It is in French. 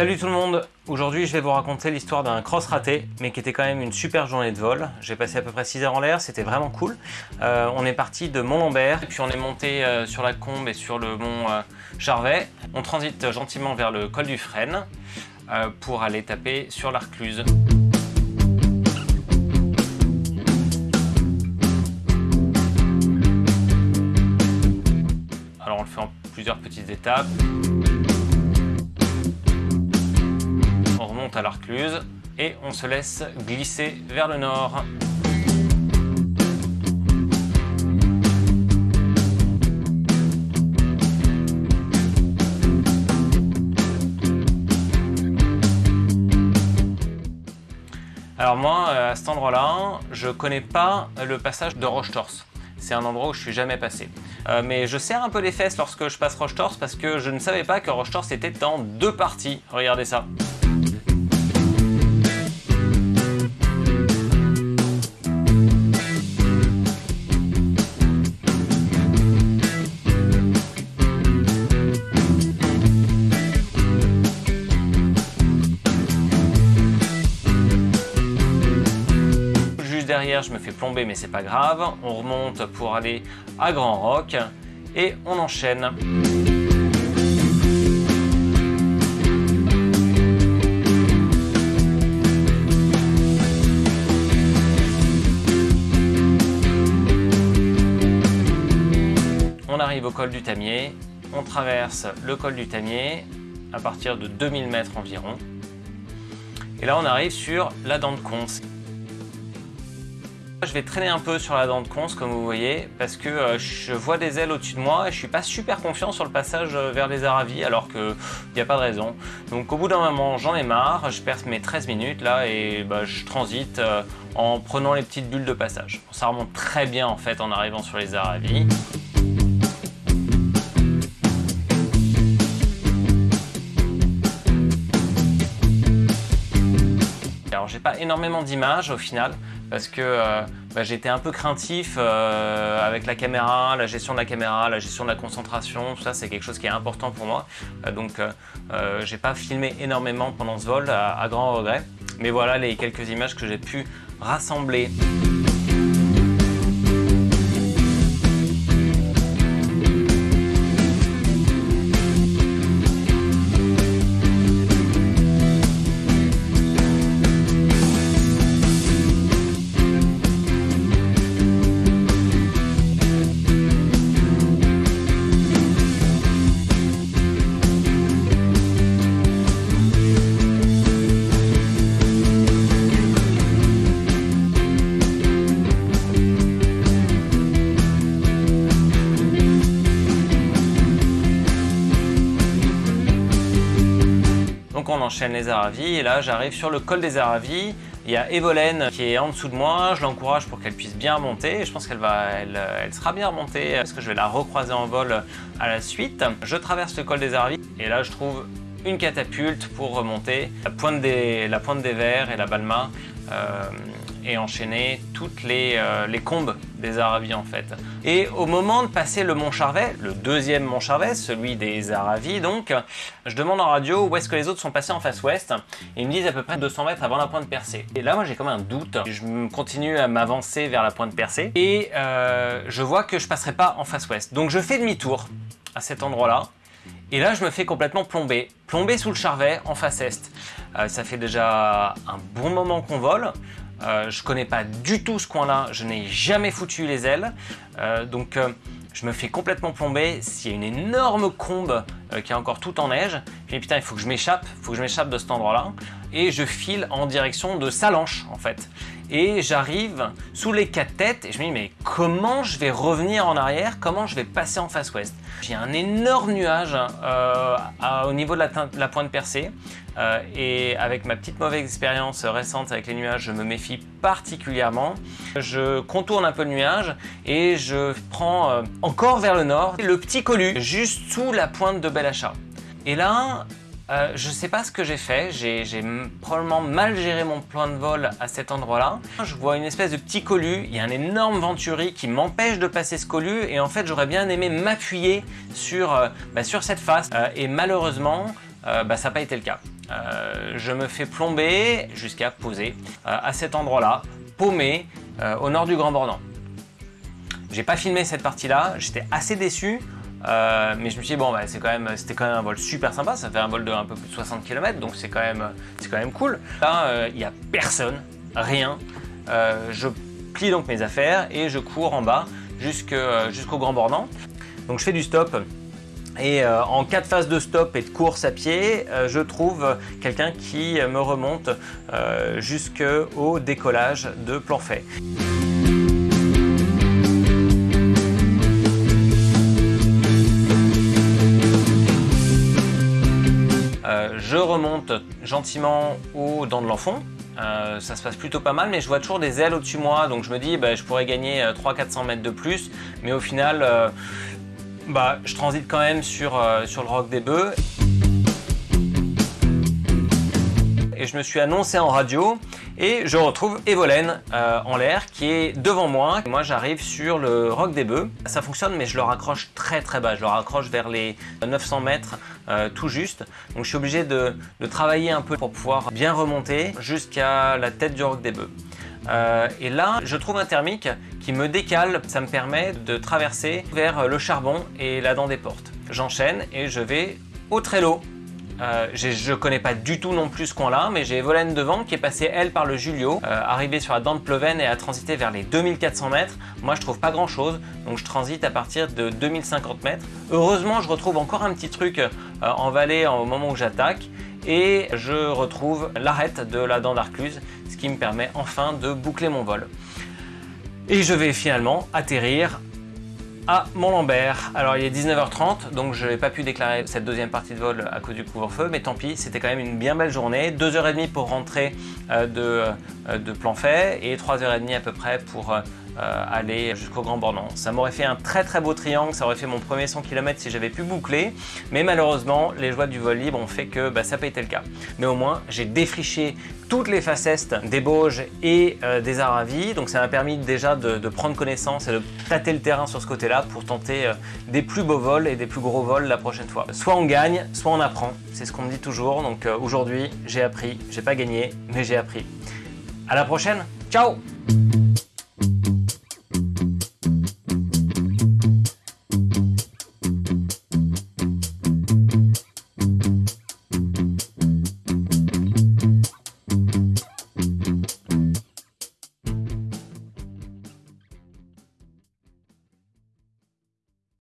Salut tout le monde Aujourd'hui je vais vous raconter l'histoire d'un cross raté mais qui était quand même une super journée de vol. J'ai passé à peu près 6 heures en l'air, c'était vraiment cool. Euh, on est parti de Mont-Lambert, puis on est monté euh, sur la Combe et sur le mont euh, Charvet. On transite gentiment vers le col du Frêne pour aller taper sur l'Arcluse. Alors on le fait en plusieurs petites étapes. À l'Arcluse et on se laisse glisser vers le nord. Alors moi, euh, à cet endroit-là, je connais pas le passage de Roche-Torse. C'est un endroit où je suis jamais passé. Euh, mais je serre un peu les fesses lorsque je passe Roche-Torse parce que je ne savais pas que Roche-Torse était en deux parties. Regardez ça. Je me fais plomber, mais c'est pas grave. On remonte pour aller à Grand Roc et on enchaîne. On arrive au col du Tamier, on traverse le col du Tamier à partir de 2000 mètres environ. Et là, on arrive sur la dent de Conce. Je vais traîner un peu sur la dent de conce comme vous voyez parce que euh, je vois des ailes au-dessus de moi et je suis pas super confiant sur le passage euh, vers les Aravis alors qu'il n'y a pas de raison. Donc au bout d'un moment j'en ai marre, je perds mes 13 minutes là et bah, je transite euh, en prenant les petites bulles de passage. Ça remonte très bien en fait en arrivant sur les Aravis. J'ai pas énormément d'images au final parce que euh, bah, j'étais un peu craintif euh, avec la caméra, la gestion de la caméra, la gestion de la concentration, tout ça c'est quelque chose qui est important pour moi. Euh, donc j'ai pas filmé énormément pendant ce vol à grand regret. Mais voilà les quelques images que j'ai pu rassembler. Enchaîne les Aravis et là j'arrive sur le col des Aravis. Il y a Evolène qui est en dessous de moi, je l'encourage pour qu'elle puisse bien remonter. Je pense qu'elle va, elle, sera bien remontée parce que je vais la recroiser en vol à la suite. Je traverse le col des Aravis et là je trouve une catapulte pour remonter la pointe des, la pointe des verres et la balma euh, enchaîner toutes les, euh, les, combes des Aravis en fait. Et au moment de passer le Mont Charvet, le deuxième Mont Charvet, celui des Aravis donc, je demande en radio où est-ce que les autres sont passés en face ouest ils me disent à peu près 200 mètres avant la pointe percée. Et là moi j'ai comme un doute, je continue à m'avancer vers la pointe percée et euh, je vois que je passerai pas en face ouest. Donc je fais demi-tour à cet endroit-là et là, je me fais complètement plomber. Plomber sous le Charvet, en face est. Euh, ça fait déjà un bon moment qu'on vole. Euh, je connais pas du tout ce coin-là. Je n'ai jamais foutu les ailes. Euh, donc, euh, je me fais complètement plomber. S'il y a une énorme combe qui est encore tout en neige, je me putain, il faut que je m'échappe. Il faut que je m'échappe de cet endroit-là. Et je file en direction de Salanches, en fait et j'arrive sous les quatre têtes et je me dis mais comment je vais revenir en arrière, comment je vais passer en face ouest? J'ai un énorme nuage euh, au niveau de la, pointe percée euh, et avec ma petite mauvaise expérience récente avec les nuages, je me méfie particulièrement. Je contourne un peu le nuage et je prends euh, encore vers le nord le petit colu juste sous la pointe de Belachat. Et là, euh, je sais pas ce que j'ai fait, j'ai probablement mal géré mon plan de vol à cet endroit-là. Je vois une espèce de petit colu, il y a un énorme venturi qui m'empêche de passer ce colu et en fait j'aurais bien aimé m'appuyer sur, euh, bah, sur cette face euh, et malheureusement bah, ça n'a pas été le cas. je me fais plomber jusqu'à poser à cet endroit-là, paumé, au nord du Grand Bornand. J'ai pas filmé cette partie-là, j'étais assez déçu. Euh, mais je me suis dit, bon, bah, c'était quand, même, un vol super sympa, ça fait un vol de un peu plus de 60 km, donc c'est quand, même, quand même cool. Là, euh, il n'y a personne, rien. Euh, je plie donc mes affaires et je cours en bas jusqu'au Grand Bornand. Donc je fais du stop et en cas de phase de stop et de course à pied, je trouve quelqu'un qui me remonte jusqu'au décollage de Planfait. Gentiment aux dents de l'enfant. Euh, ça se passe plutôt pas mal, mais je vois toujours des ailes au-dessus de moi, donc je me dis bah, je pourrais gagner 300-400 euh, mètres de plus, mais au final, euh, bah, je transite quand même sur, sur le roc des bœufs. Et je me suis annoncé en radio et je retrouve Evolène euh, en l'air qui est devant moi. Moi j'arrive sur le Roc des Bœufs. Ça fonctionne mais je le raccroche très très bas. Je le raccroche vers les 900 mètres euh, tout juste. Donc je suis obligé de, travailler un peu pour pouvoir bien remonter jusqu'à la tête du Roc des Bœufs. Euh, et là, je trouve un thermique qui me décale, ça me permet de traverser vers le charbon et la dent des portes. J'enchaîne et je vais au Trello euh, je connais pas du tout non plus ce coin-là, mais j'ai Evolène devant qui est passée elle par le Julio, euh, arrivée sur la dent de Pleven et a transité vers les 2400 mètres. Moi je trouve pas grand chose, donc je transite à partir de 2050 mètres. Heureusement je retrouve encore un petit truc euh, en vallée au moment où j'attaque et je retrouve l'arête de la dent d'Arcluse, ce qui me permet enfin de boucler mon vol. Et je vais finalement atterrir à Mont-Lambert. Alors il est 19h30, donc je n'ai pas pu déclarer cette deuxième partie de vol à cause du couvre-feu, mais tant pis, c'était quand même une bien belle journée. 2h30 pour rentrer euh, de, euh, de plan fait et 3h30 à peu près pour euh, aller jusqu'au Grand Bornand. Ça m'aurait fait un très très beau triangle, ça aurait fait mon premier 100 km si j'avais pu boucler, mais malheureusement les joies du vol libre ont fait que bah, ça n'a pas été le cas. Mais au moins j'ai défriché toutes les facettes des Bauges et euh, des Aravis, donc ça m'a permis déjà de, prendre connaissance et de tâter le terrain sur ce côté-là pour tenter euh, des plus beaux vols et des plus gros vols la prochaine fois. Soit on gagne, soit on apprend, c'est ce qu'on me dit toujours, donc aujourd'hui j'ai appris, j'ai pas gagné, mais j'ai appris. À la prochaine, ciao